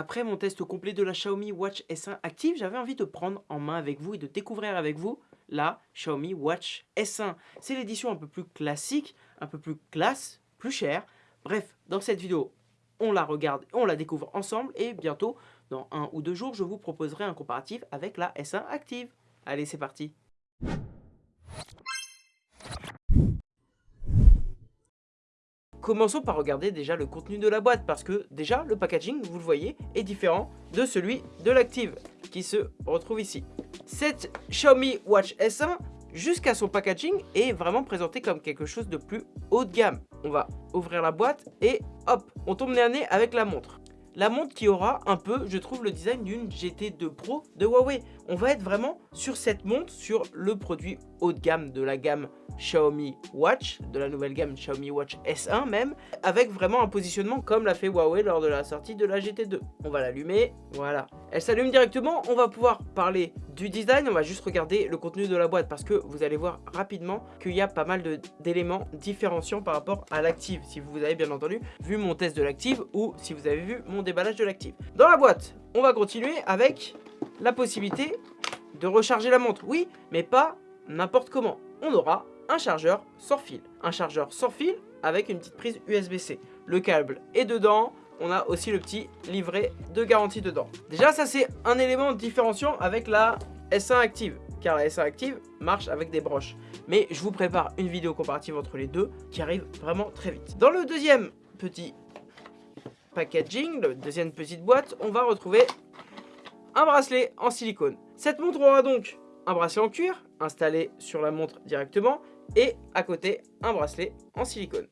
Après mon test complet de la Xiaomi Watch S1 Active, j'avais envie de prendre en main avec vous et de découvrir avec vous la Xiaomi Watch S1. C'est l'édition un peu plus classique, un peu plus classe, plus chère. Bref, dans cette vidéo, on la regarde, on la découvre ensemble et bientôt, dans un ou deux jours, je vous proposerai un comparatif avec la S1 Active. Allez, c'est parti Commençons par regarder déjà le contenu de la boîte parce que déjà le packaging, vous le voyez, est différent de celui de l'Active qui se retrouve ici. Cette Xiaomi Watch S1 jusqu'à son packaging est vraiment présenté comme quelque chose de plus haut de gamme. On va ouvrir la boîte et hop, on tombe nez nez avec la montre. La montre qui aura un peu, je trouve, le design d'une GT2 Pro de Huawei. On va être vraiment sur cette montre, sur le produit haut de gamme de la gamme Xiaomi Watch, de la nouvelle gamme Xiaomi Watch S1 même, avec vraiment un positionnement comme l'a fait Huawei lors de la sortie de la GT2. On va l'allumer, voilà. Elle s'allume directement, on va pouvoir parler du design, on va juste regarder le contenu de la boîte parce que vous allez voir rapidement qu'il y a pas mal d'éléments différenciants par rapport à l'active, si vous avez bien entendu vu mon test de l'active ou si vous avez vu mon déballage de l'active. Dans la boîte, on va continuer avec la possibilité de recharger la montre, oui, mais pas n'importe comment. On aura un chargeur sans fil. Un chargeur sans fil avec une petite prise USB-C. Le câble est dedans, on a aussi le petit livret de garantie dedans. Déjà ça c'est un élément différenciant avec la S1 Active car la S1 Active marche avec des broches. Mais je vous prépare une vidéo comparative entre les deux qui arrive vraiment très vite. Dans le deuxième petit packaging, la deuxième petite boîte, on va retrouver un bracelet en silicone. Cette montre aura donc un bracelet en cuir installé sur la montre directement et à côté un bracelet en silicone.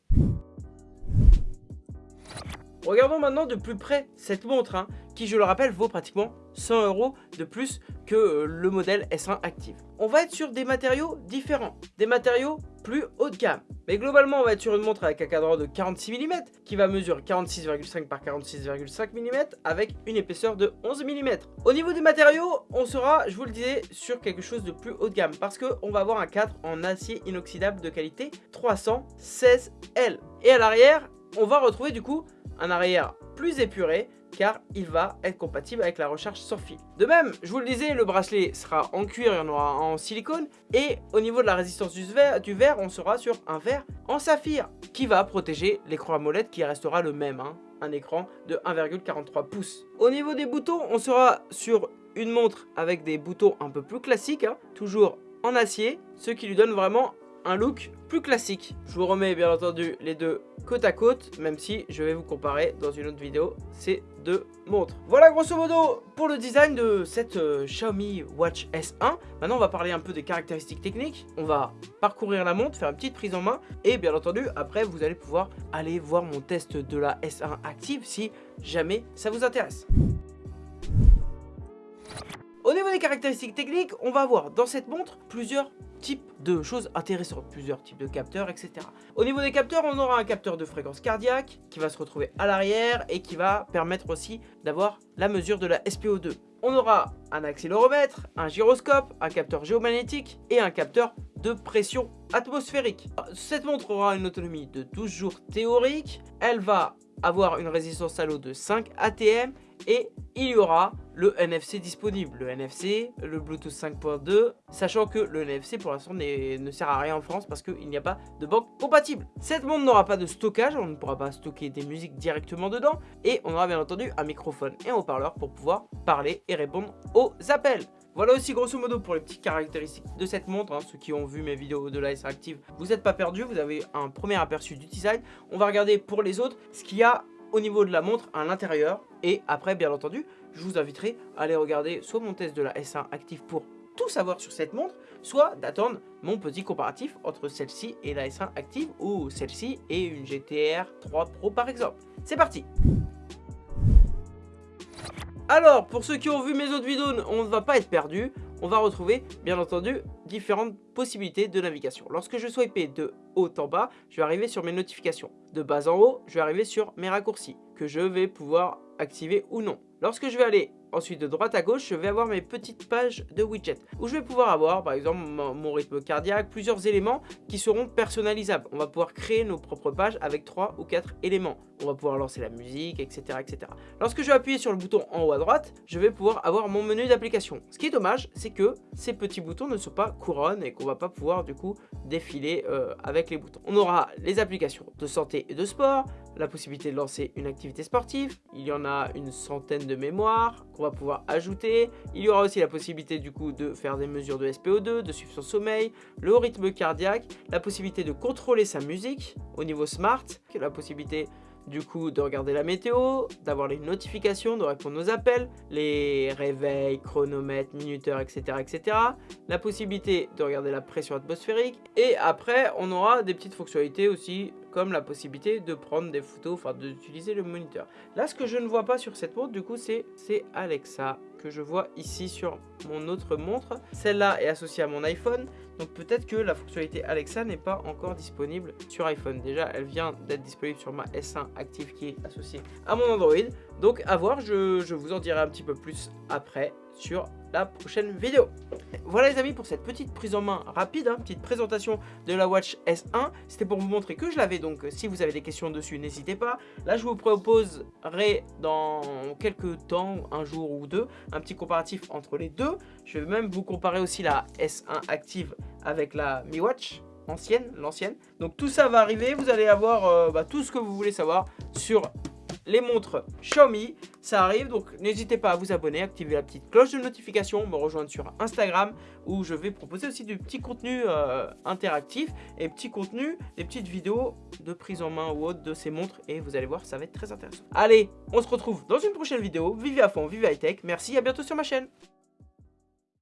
Regardons maintenant de plus près cette montre hein, qui je le rappelle vaut pratiquement 100 euros de plus que euh, le modèle S1 Active. On va être sur des matériaux différents, des matériaux plus haut de gamme. Mais globalement, on va être sur une montre avec un cadran de 46 mm qui va mesurer 46,5 par 46,5 mm avec une épaisseur de 11 mm. Au niveau des matériaux, on sera, je vous le disais, sur quelque chose de plus haut de gamme parce qu'on va avoir un cadre en acier inoxydable de qualité 316L. Et à l'arrière, on va retrouver du coup un arrière plus épuré car il va être compatible avec la recharge sans fil. De même, je vous le disais, le bracelet sera en cuir et on aura en silicone. Et au niveau de la résistance du verre, du verre on sera sur un verre en saphir qui va protéger l'écran AMOLED qui restera le même. Hein, un écran de 1,43 pouces. Au niveau des boutons, on sera sur une montre avec des boutons un peu plus classiques, hein, toujours en acier, ce qui lui donne vraiment un look plus classique. Je vous remets bien entendu les deux côte à côte, même si je vais vous comparer dans une autre vidéo ces deux montres. Voilà grosso modo pour le design de cette euh, Xiaomi Watch S1. Maintenant on va parler un peu des caractéristiques techniques. On va parcourir la montre, faire une petite prise en main et bien entendu après vous allez pouvoir aller voir mon test de la S1 Active si jamais ça vous intéresse. Caractéristiques techniques, on va avoir dans cette montre plusieurs types de choses intéressantes, plusieurs types de capteurs, etc. Au niveau des capteurs, on aura un capteur de fréquence cardiaque qui va se retrouver à l'arrière et qui va permettre aussi d'avoir la mesure de la SPO2. On aura un accéléromètre, un gyroscope, un capteur géomagnétique et un capteur de pression atmosphérique. Cette montre aura une autonomie de 12 jours théorique, elle va avoir une résistance à l'eau de 5 ATM et il y aura le NFC disponible, le NFC, le Bluetooth 5.2, sachant que le NFC pour l'instant ne sert à rien en France parce qu'il n'y a pas de banque compatible. Cette montre n'aura pas de stockage, on ne pourra pas stocker des musiques directement dedans, et on aura bien entendu un microphone et un haut-parleur pour pouvoir parler et répondre aux appels. Voilà aussi grosso modo pour les petites caractéristiques de cette montre. Hein. Ceux qui ont vu mes vidéos de la S Active, vous n'êtes pas perdus, vous avez un premier aperçu du design. On va regarder pour les autres ce qu'il y a au niveau de la montre à l'intérieur. Et après, bien entendu, je vous inviterai à aller regarder soit mon test de la S1 Active pour tout savoir sur cette montre, soit d'attendre mon petit comparatif entre celle-ci et la S1 Active ou celle-ci et une GTR 3 Pro par exemple. C'est parti alors, pour ceux qui ont vu mes autres vidéos, on ne va pas être perdu. On va retrouver, bien entendu, différentes possibilités de navigation. Lorsque je swipe de haut en bas, je vais arriver sur mes notifications. De bas en haut, je vais arriver sur mes raccourcis, que je vais pouvoir activer ou non. Lorsque je vais aller ensuite de droite à gauche, je vais avoir mes petites pages de widgets où je vais pouvoir avoir par exemple mon rythme cardiaque, plusieurs éléments qui seront personnalisables. On va pouvoir créer nos propres pages avec 3 ou 4 éléments on va pouvoir lancer la musique, etc., etc. Lorsque je vais appuyer sur le bouton en haut à droite, je vais pouvoir avoir mon menu d'application. Ce qui est dommage, c'est que ces petits boutons ne sont pas couronnes et qu'on va pas pouvoir du coup défiler euh, avec les boutons. On aura les applications de santé et de sport, la possibilité de lancer une activité sportive, il y en a une centaine de mémoires qu'on va pouvoir ajouter, il y aura aussi la possibilité du coup de faire des mesures de SPO2, de suivre son sommeil, le rythme cardiaque, la possibilité de contrôler sa musique au niveau smart, la possibilité du coup de regarder la météo, d'avoir les notifications, de répondre aux appels, les réveils, chronomètres, minuteurs, etc., etc. La possibilité de regarder la pression atmosphérique. Et après, on aura des petites fonctionnalités aussi, comme la possibilité de prendre des photos, enfin d'utiliser le moniteur. Là, ce que je ne vois pas sur cette montre, du coup, c'est Alexa que je vois ici sur mon autre montre. Celle-là est associée à mon iPhone, donc peut-être que la fonctionnalité Alexa n'est pas encore disponible sur iPhone. Déjà, elle vient d'être disponible sur ma S1 Active qui est associée à mon Android. Donc à voir, je, je vous en dirai un petit peu plus après sur la prochaine vidéo. Voilà les amis pour cette petite prise en main rapide, hein, petite présentation de la Watch S1. C'était pour vous montrer que je l'avais, donc si vous avez des questions dessus, n'hésitez pas. Là, je vous proposerai dans quelques temps, un jour ou deux, un petit comparatif entre les deux. Je vais même vous comparer aussi la S1 Active avec la Mi Watch ancienne, l'ancienne. Donc tout ça va arriver, vous allez avoir euh, bah, tout ce que vous voulez savoir sur les montres Xiaomi. Ça arrive, donc n'hésitez pas à vous abonner, activer la petite cloche de notification, me rejoindre sur Instagram où je vais proposer aussi du petit contenu euh, interactif et petit contenu, des petites vidéos de prise en main ou autre de ces montres et vous allez voir, ça va être très intéressant. Allez, on se retrouve dans une prochaine vidéo. Vivez à fond, vivez high tech. Merci, à bientôt sur ma chaîne.